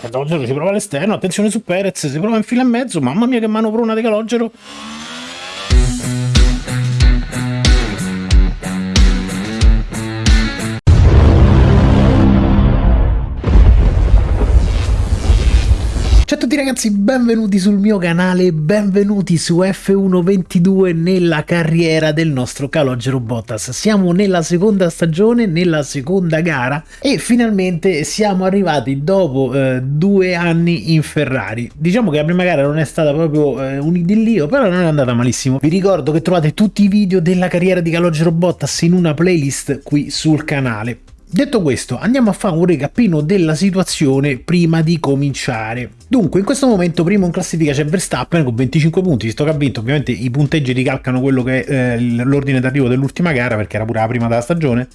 Calogero si prova all'esterno, attenzione su Perez, si prova in fila e mezzo, mamma mia che manovrona di Calogero. Ragazzi, benvenuti sul mio canale, benvenuti su F122 nella carriera del nostro Calogero Bottas. Siamo nella seconda stagione, nella seconda gara e finalmente siamo arrivati dopo eh, due anni in Ferrari. Diciamo che la prima gara non è stata proprio eh, un idillio, però non è andata malissimo. Vi ricordo che trovate tutti i video della carriera di Calogero Bottas in una playlist qui sul canale. Detto questo, andiamo a fare un recapino della situazione prima di cominciare. Dunque, in questo momento primo in classifica c'è Verstappen con 25 punti, visto che ha vinto, ovviamente i punteggi ricalcano quello che è eh, l'ordine d'arrivo dell'ultima gara, perché era pure la prima della stagione,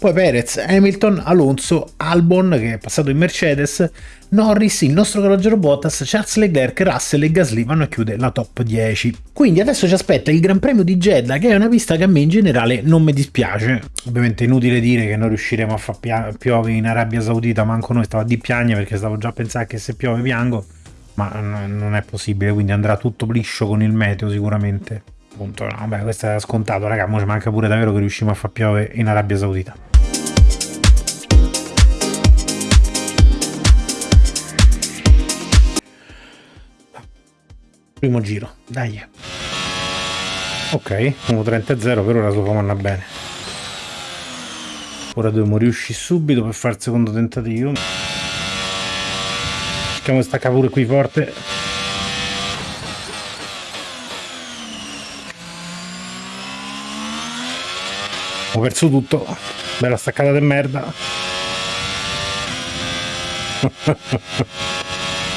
poi Perez, Hamilton, Alonso, Albon che è passato in Mercedes, Norris, il nostro calogero Bottas, Charles Leclerc, Russell e Gasly vanno a chiudere la top 10. Quindi adesso ci aspetta il Gran Premio di Jeddah che è una pista che a me in generale non mi dispiace. Ovviamente è inutile dire che non riusciremo a far piove in Arabia Saudita, manco noi stavo a di piagne perché stavo già a pensare che se piove piango, ma non è possibile, quindi andrà tutto liscio con il meteo sicuramente. Punto. Vabbè, questo è scontato, raga, ma ci manca pure davvero che riusciamo a far piove in Arabia Saudita. Primo giro. Dai. Ok 1.30 0 per ora Sofamo andare bene. Ora dobbiamo riuscire subito per fare il secondo tentativo. Cerchiamo di staccare pure qui forte. Ho perso tutto. Bella staccata di merda.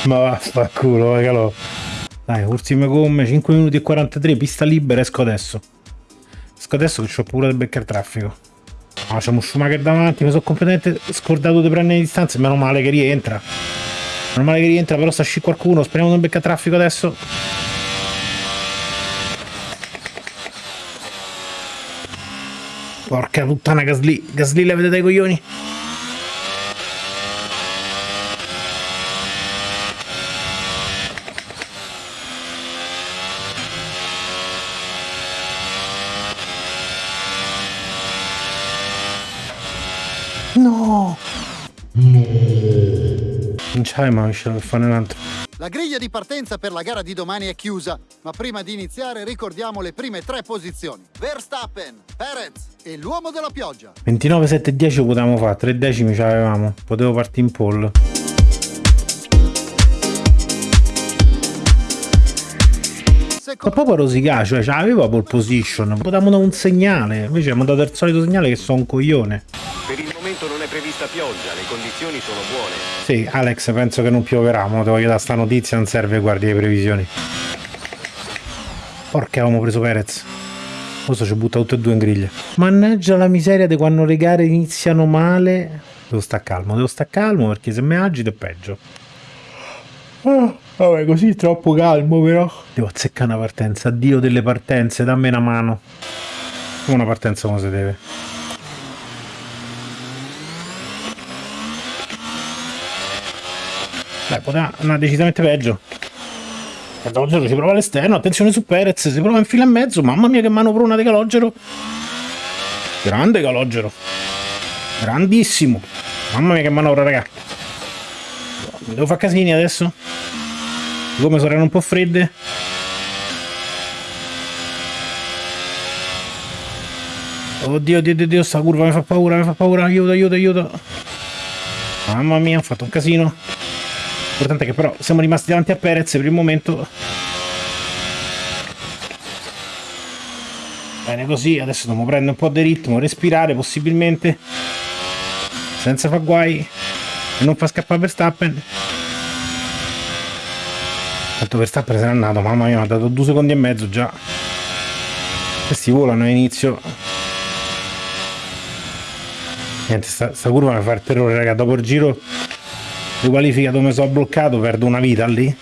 Ma vaffanculo regalo dai, ultime gomme, 5 minuti e 43, pista libera, esco adesso. Esco adesso che ho paura di beccare traffico. No, c'è un Schumacher davanti, mi sono completamente scordato di prendere le distanze, meno male che rientra. Meno male che rientra, però sta sci qualcuno, speriamo non beccare traffico adesso. Porca puttana Gasly, Gasly la vedete i coglioni? No! No! Non c'hai mai lasciato fare un altro. La griglia di partenza per la gara di domani è chiusa, ma prima di iniziare ricordiamo le prime tre posizioni. Verstappen, Perez e l'uomo della pioggia. 29, 7, 10 potevamo fare, 3 decimi ce l'avevamo. Potevo partire in pole. Ma proprio rosicà, cioè ce l'aveva pole position, potevamo dare un segnale, invece abbiamo dato il solito segnale che sono un coglione. Momento non è prevista pioggia, le condizioni sono buone. Sì, Alex, penso che non pioverà, ma te voglio dare sta notizia, non serve guardi le previsioni. Porca avevamo preso Perez. Questo ci butta tutte e due in griglia. Mannaggia la miseria di quando le gare iniziano male. Devo stare calmo, devo stare calmo perché se mi agito è peggio. Oh, vabbè, così è troppo calmo però. Devo azzeccare una partenza. Dio delle partenze, dammi una mano. Una partenza come si deve. Beh, poteva andare decisamente peggio. Calogero si prova all'esterno, attenzione su Perez, si prova in fila e mezzo, mamma mia che manovrona di Calogero. Grande Calogero. Grandissimo. Mamma mia che manovra, raga. Mi devo fare casini adesso? Come saranno un po' fredde? Oddio, oddio, oddio, sta curva mi fa paura, mi fa paura, aiuto, aiuto, aiuto. Mamma mia, ho fatto un casino. L'importante è che però siamo rimasti davanti a Perez per il momento. Bene così, adesso dobbiamo prendere un po' di ritmo, respirare possibilmente, senza far guai e non far scappare Verstappen. Tanto Verstappen se n'è andato, mamma mia, mi ha dato due secondi e mezzo già. Questi volano a inizio. Niente, sta, sta curva mi fa il terrore, raga, dopo il giro di qualifica dove sono bloccato perdo una vita lì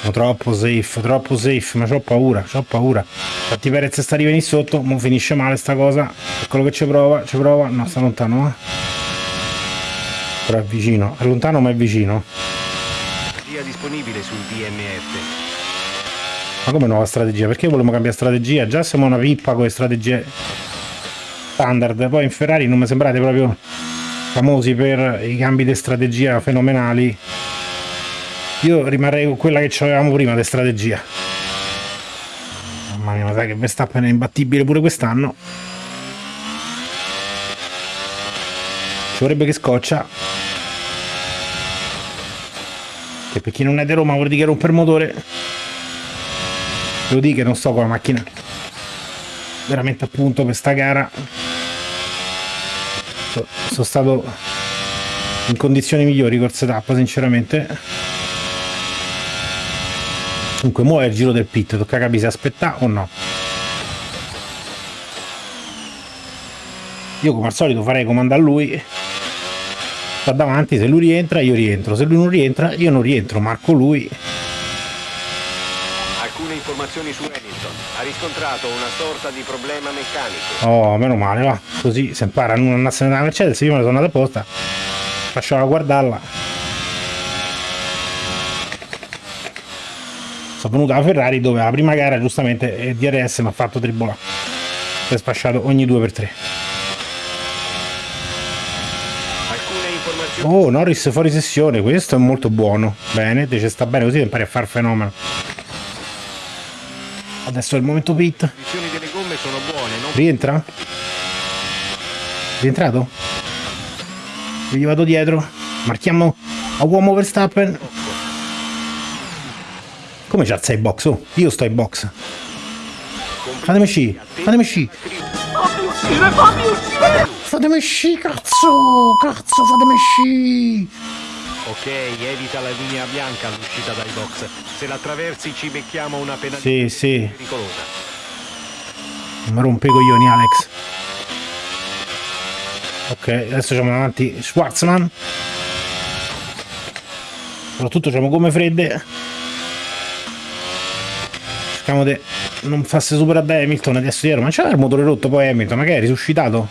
sono troppo safe troppo safe ma ho paura ho paura infatti Perez sta arrivando sotto non finisce male sta cosa quello che ci prova ci prova no sta lontano eh. Però è vicino, è lontano ma è vicino. Strategia disponibile sul DMF. Ma come nuova strategia? Perché volevamo cambiare strategia? Già siamo una pippa con le strategie standard. Poi in Ferrari non mi sembrate proprio famosi per i cambi di strategia fenomenali. Io rimarrei con quella che avevamo prima di strategia. Mamma mia, ma sai che Verstappen è imbattibile pure quest'anno. Ci vorrebbe che scoccia. Che per chi non è di Roma vuol dire che rompe il motore. Devo dire che non sto con la macchina veramente appunto per sta gara so, sono stato in condizioni migliori corse tappa sinceramente. Comunque muove il giro del pit tocca capire se aspetta o no. Io come al solito farei comando a lui. Sta davanti se lui rientra io rientro. Se lui non rientra io non rientro marco lui informazioni su Hamilton. Ha riscontrato una sorta di problema meccanico. Oh, meno male, va. Così se impara a non andarsene dalla Mercedes, io me la sono andata apposta. Lasciava guardarla. Sono venuto alla Ferrari dove la prima gara giustamente DRS mi ha fatto tribolare. Si è sfasciato ogni 2x3. Alcune informazioni. Oh, Norris fuori sessione, questo è molto buono. Bene, te ci sta bene così impari a far fenomeno. Adesso è il momento pit. Le condizioni delle gomme sono buone, non Rientra? Rientrato? Io gli vado dietro. Marchiamo a uomo Verstappen. Come c'ha sei box? Oh, io sto in box. Fatemi sci, fatemi sci. Fatemi sci, cazzo! Cazzo, fatemi sci! Ok, evita la linea bianca all'uscita dai box. Se la attraversi ci becchiamo una penalità Sì, sì. pericolosa. Non mi rompe i coglioni, Alex. Ok, adesso siamo davanti Schwarzman. Soprattutto abbiamo gomme fredde. Cerchiamo di non farsi superare da Hamilton adesso dietro. Ma c'era il motore rotto poi Hamilton, ma che è risuscitato?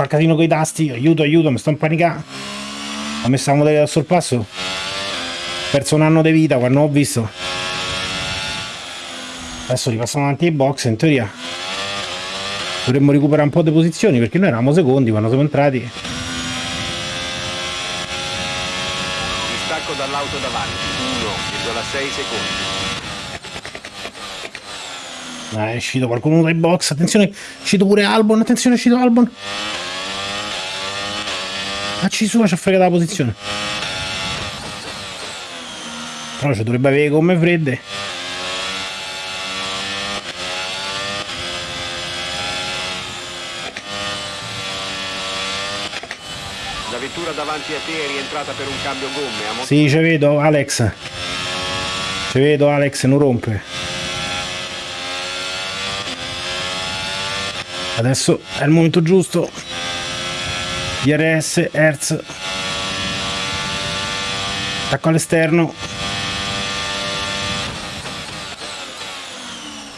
Fa casino con i tasti, aiuto, aiuto, mi sto impanicando. Ho messo la modalità al sorpasso. Ho perso un anno di vita quando ho visto. Adesso ripassiamo avanti ai box, in teoria dovremmo recuperare un po' di posizioni perché noi eravamo secondi quando siamo entrati. Distacco dall'auto davanti. 1,6 secondi. Ah, è uscito qualcuno dai box, attenzione, è uscito pure Albon, attenzione, è uscito Albon. Ah, ci sua ci ha fregato la posizione. Però ci dovrebbe avere gomme fredde. La vettura davanti a te è rientrata per un cambio gomme. A Sì, ci vedo, Alex. Ci vedo, Alex, non rompe. Adesso è il momento giusto. DRS, Hertz. Attacco all'esterno.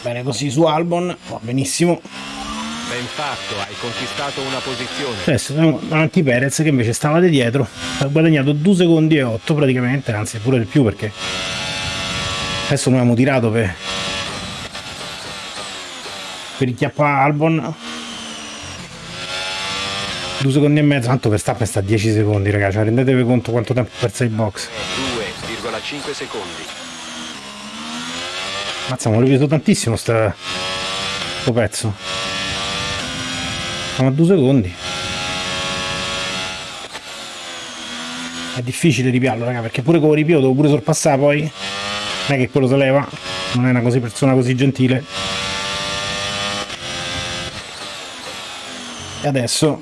Bene così su Albon, va benissimo. Ben fatto, hai conquistato una posizione. Adesso siamo davanti Perez che invece stava di dietro. Ha guadagnato 2 secondi e 8 praticamente, anzi pure di più perché adesso noi abbiamo tirato per per il chiappa Albon 2 secondi e mezzo tanto Verstappen sta a 10 secondi ragazzi. Cioè, rendetevi conto quanto tempo ha perso in box. 2,5 secondi. mazza mi ho ripreso tantissimo sta- sto pezzo. Siamo a 2 secondi. È difficile ripiarlo raga perché pure con il ripio devo pure sorpassare poi. Non è che quello se leva. Non è una così persona così gentile. E adesso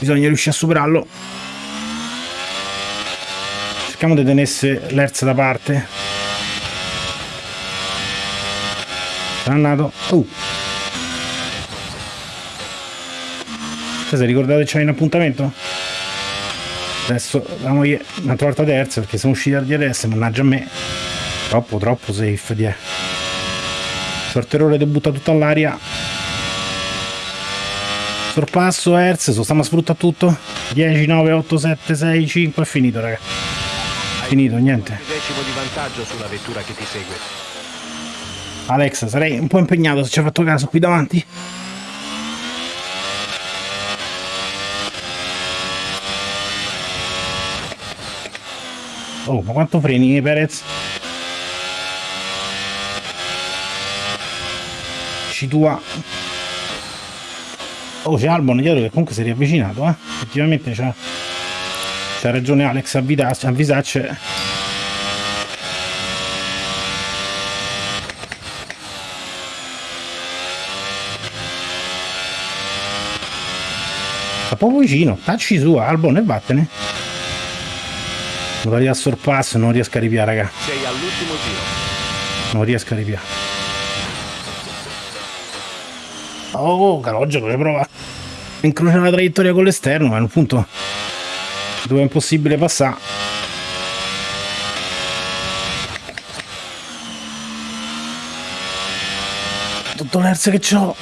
bisogna riuscire a superarlo cerchiamo di tenesse l'Hertz da parte sarà andato uh. Te sei ricordato che c'hai un appuntamento? Adesso la moglie un'altra volta terza perché siamo usciti dal DRS, mannaggia a me. Troppo, troppo safe di Sorte errore di butta tutto all'aria. Sorpasso Hertz, stiamo a sfruttare tutto. 10, 9, 8, 7, 6, 5, è finito raga. Finito, niente. decimo di vantaggio sulla vettura che ti segue. Alex, sarei un po' impegnato se ci hai fatto caso qui davanti. Oh, ma quanto freni Perez? Ci tua. Oh, c'è Albon dietro che comunque si è riavvicinato, eh. Effettivamente c'ha, c'ha ragione Alex a Visacce. Sta proprio vicino, tacci su Albon e vattene. Modalità sorpasso, non riesco a ripiare, raga. Sei all'ultimo giro. Non riesco a ripiare. Oh, Calogero le prova. Incrocia la traiettoria con l'esterno, ma è un punto dove è impossibile passare. Tutto l'erze che ho.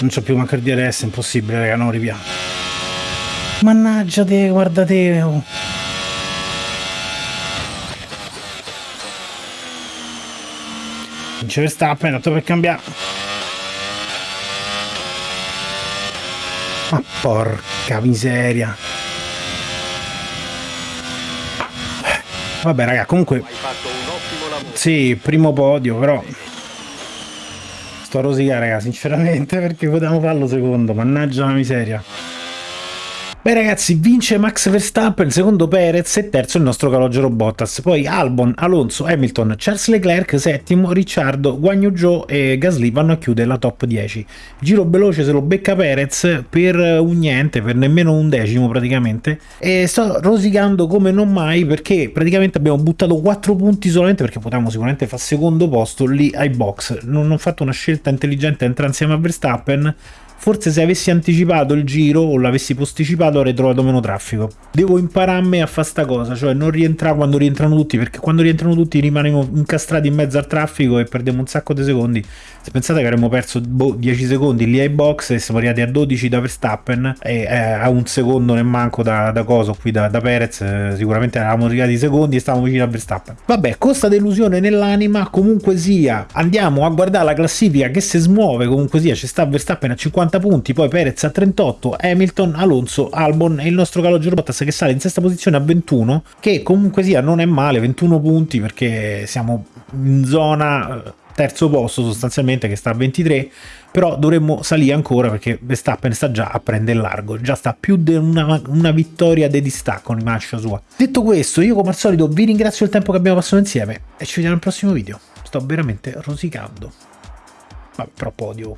Non c'ho più manca il DRS, è impossibile, raga, non ripiamo. Mannaggia te, guarda te. Oh. Vince Verstappen, tanto per cambiare. Ma porca miseria. Vabbè raga, comunque... Sì, primo podio, però... Sto a rosicare, raga, sinceramente, perché potevamo farlo secondo. Mannaggia la miseria. Beh ragazzi, vince Max Verstappen, secondo Perez e terzo il nostro Calogero Bottas. Poi Albon, Alonso, Hamilton, Charles Leclerc, settimo, Ricciardo, Guagno Joe e Gasly vanno a chiudere la top 10. Giro veloce se lo becca Perez per un niente, per nemmeno un decimo praticamente. E sto rosicando come non mai perché praticamente abbiamo buttato 4 punti solamente perché potevamo sicuramente fare secondo posto lì ai box. Non ho fatto una scelta intelligente entrare insieme a Verstappen Forse se avessi anticipato il giro o l'avessi posticipato avrei trovato meno traffico. Devo impararmi a fare sta cosa, cioè non rientrare quando rientrano tutti, perché quando rientrano tutti rimaniamo incastrati in mezzo al traffico e perdiamo un sacco di secondi. Se pensate che avremmo perso boh, 10 secondi lì ai box e siamo arrivati a 12 da Verstappen e eh, a un secondo ne manco da, da coso qui da, da Perez, eh, sicuramente eravamo arrivati secondi e stavamo vicino a Verstappen. Vabbè, con sta delusione nell'anima, comunque sia, andiamo a guardare la classifica che si smuove, comunque sia, ci sta Verstappen a 50 punti, poi Perez a 38, Hamilton, Alonso, Albon e il nostro Calogero Bottas che sale in sesta posizione a 21, che comunque sia non è male, 21 punti perché siamo in zona eh, terzo posto sostanzialmente che sta a 23 però dovremmo salire ancora perché Verstappen sta già a prendere largo già sta più di una, una, vittoria di distacco in marcia sua. Detto questo io come al solito vi ringrazio il tempo che abbiamo passato insieme e ci vediamo al prossimo video. Sto veramente rosicando. Vabbè però podio